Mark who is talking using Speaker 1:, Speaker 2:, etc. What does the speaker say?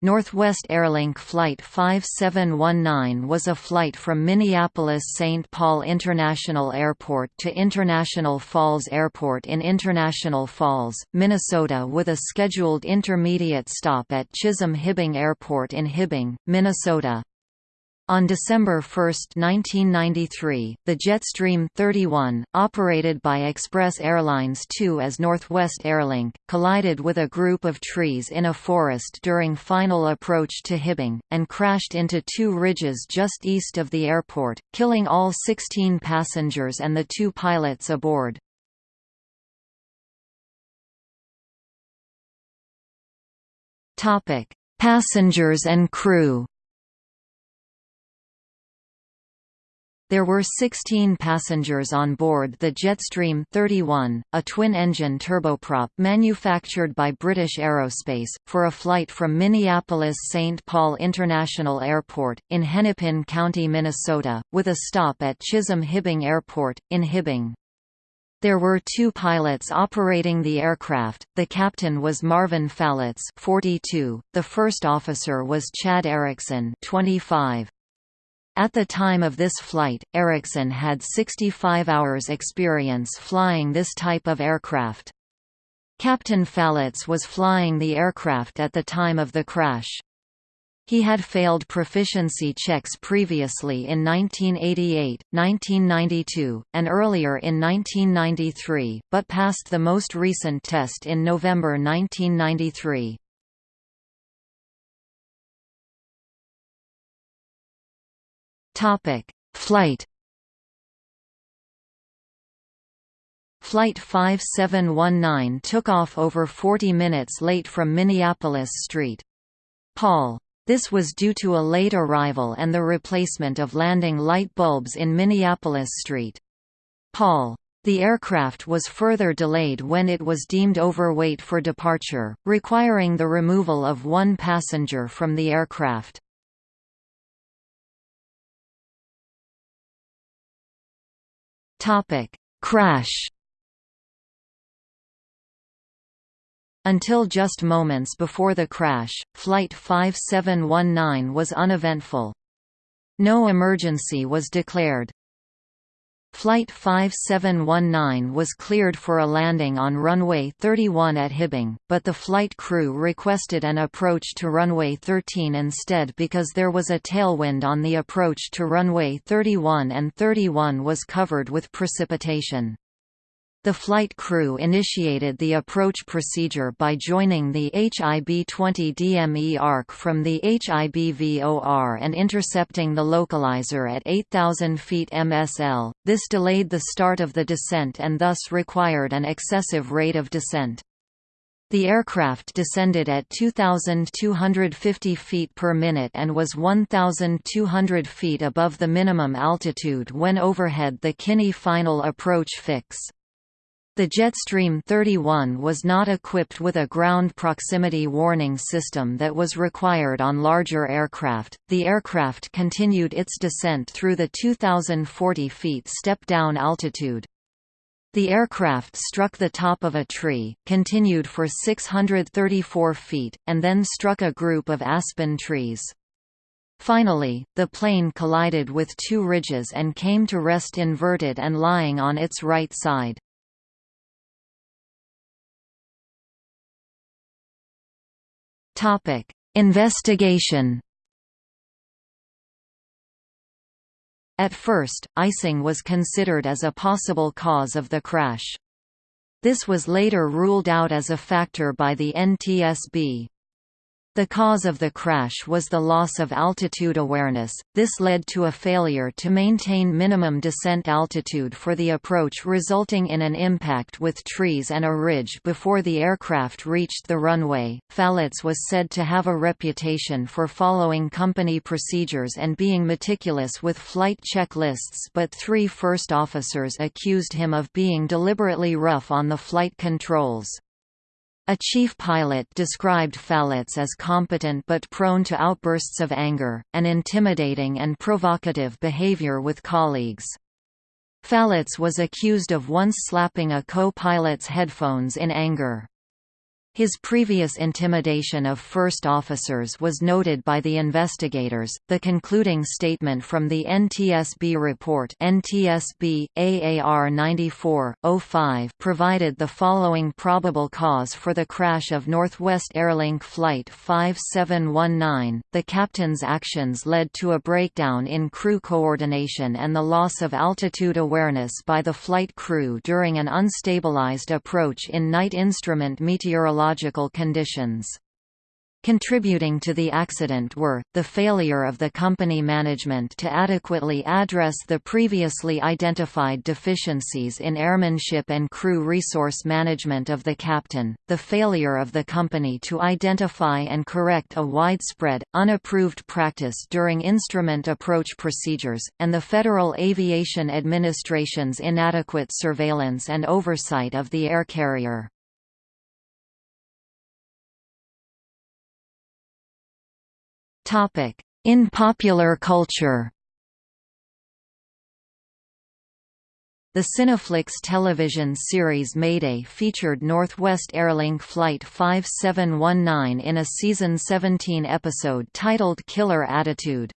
Speaker 1: Northwest Airlink Flight 5719 was a flight from Minneapolis-St. Paul International Airport to International Falls Airport in International Falls, Minnesota with a scheduled intermediate stop at Chisholm-Hibbing Airport in Hibbing, Minnesota. On December 1, 1993, the Jetstream 31, operated by Express Airlines 2 as Northwest Airlink, collided with a group of trees in a forest during final approach to Hibbing, and crashed into two ridges just east of the airport, killing all 16 passengers and the two pilots aboard. Passengers and crew There were 16 passengers on board the Jetstream 31, a twin-engine turboprop manufactured by British Aerospace, for a flight from Minneapolis-St. Paul International Airport, in Hennepin County, Minnesota, with a stop at Chisholm-Hibbing Airport, in Hibbing. There were two pilots operating the aircraft, the captain was Marvin Falitz 42, the first officer was Chad Erickson 25. At the time of this flight, Erickson had 65 hours experience flying this type of aircraft. Captain Falitz was flying the aircraft at the time of the crash. He had failed proficiency checks previously in 1988, 1992, and earlier in 1993, but passed the most recent test in November 1993. Topic: Flight. Flight 5719 took off over 40 minutes late from Minneapolis St. Paul. This was due to a late arrival and the replacement of landing light bulbs in Minneapolis St. Paul. The aircraft was further delayed when it was deemed overweight for departure, requiring the removal of one passenger from the aircraft. Topic: Crash. Until just moments before the crash, Flight 5719 was uneventful. No emergency was declared. Flight 5719 was cleared for a landing on runway 31 at Hibbing, but the flight crew requested an approach to runway 13 instead because there was a tailwind on the approach to runway 31 and 31 was covered with precipitation. The flight crew initiated the approach procedure by joining the HIB-20 DME arc from the HIB-VOR and intercepting the localizer at 8,000 feet MSL. This delayed the start of the descent and thus required an excessive rate of descent. The aircraft descended at 2,250 feet per minute and was 1,200 feet above the minimum altitude when overhead the Kinney final approach fix. The Jetstream 31 was not equipped with a ground proximity warning system that was required on larger aircraft. The aircraft continued its descent through the 2040 feet step-down altitude. The aircraft struck the top of a tree, continued for 634 feet, and then struck a group of aspen trees. Finally, the plane collided with two ridges and came to rest inverted and lying on its right side. Topic: Investigation. At first, icing was considered as a possible cause of the crash. This was later ruled out as a factor by the NTSB. The cause of the crash was the loss of altitude awareness, this led to a failure to maintain minimum descent altitude for the approach resulting in an impact with trees and a ridge before the aircraft reached the runway. Falitz was said to have a reputation for following company procedures and being meticulous with flight checklists but three first officers accused him of being deliberately rough on the flight controls. A chief pilot described Falitz as competent but prone to outbursts of anger, and intimidating and provocative behavior with colleagues. Falitz was accused of once slapping a co-pilot's headphones in anger. His previous intimidation of first officers was noted by the investigators. The concluding statement from the NTSB report NTSB AAR 94/05 provided the following probable cause for the crash of Northwest Airlink flight 5719. The captain's actions led to a breakdown in crew coordination and the loss of altitude awareness by the flight crew during an unstabilized approach in night instrument meteorological conditions. Contributing to the accident were, the failure of the company management to adequately address the previously identified deficiencies in airmanship and crew resource management of the captain, the failure of the company to identify and correct a widespread, unapproved practice during instrument approach procedures, and the Federal Aviation Administration's inadequate surveillance and oversight of the air carrier. In popular culture The Cineflix television series Mayday featured Northwest Airlink Flight 5719 in a season 17 episode titled Killer Attitude.